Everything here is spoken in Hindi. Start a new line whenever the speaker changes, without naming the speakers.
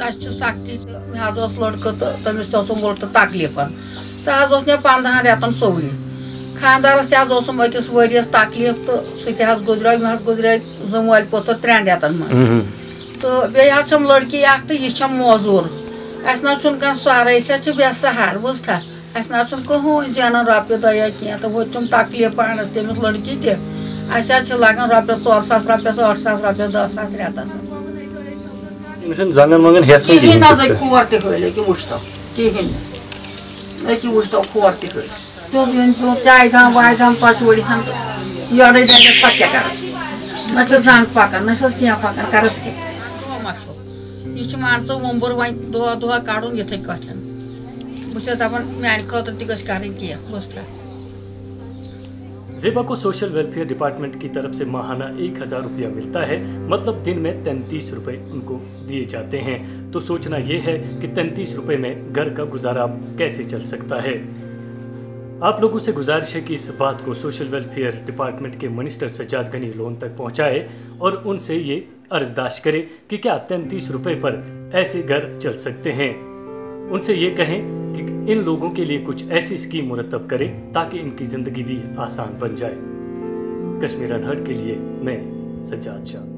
असे साक्षी आज लड़कत तमिस वोट तकलीफ़ सह पंद्रह रेतन सोवरी खानदारस तम अकिस वरीस तकलीफ़ तो सह गुजर मे गुजर जुम वाल पोतर त्रेन रेतन मे तो बेहम लड़की अख तो मोजूर. अस ना कह सारे बे सहार बुझा अस ना कहूँ जानान रोपये दया कह तो वो तकलीफ़ पानस तमिस लड़की तह लगे रोपये ोर सास रोपये आठ सास रोपये दह सास रेतस
Şimdi zangan mangan hesmi gibi. Kihin azay
kuvartı köyle ki muşta. Kihin. Eki muşta kuvartı köyle. Togyan to çaygan vaygan paçvori ham. Yarı dede pakya karas. Nasıl zang pakan, nasıl kiya pakan karas ki. Hiç manso mumbur vay doğa doğa karun yetek kaçan. Bu sefer ben merak ettim ki kaç karın kiya. Bostar.
जेबा को सोशल वेलफेयर डिपार्टमेंट की तरफ़ से माहाना एक हज़ार रुपया मिलता है मतलब दिन में तैंतीस रुपए उनको दिए जाते हैं। तो सोचना यह है कि तैंतीस रुपए में घर का गुजारा कैसे चल सकता है? आप लोगों से गुजारिश है कि इस बात को सोशल वेलफेयर डिपार्टमेंट के मिनिस्टर सज्जाद गनी लोन तक पहुँचाए और उनसे ये अर्जदाश करें कि क्या तैंतीस रुपए पर ऐसे घर चल सकते हैं। उनसे ये कहें इन लोगों के लिए कुछ ऐसी स्कीम मुरतब करें ताकि इनकी ज़िंदगी भी आसान बन जाए। कश्मीर अनहट के लिए मैं सज्जाद शाह।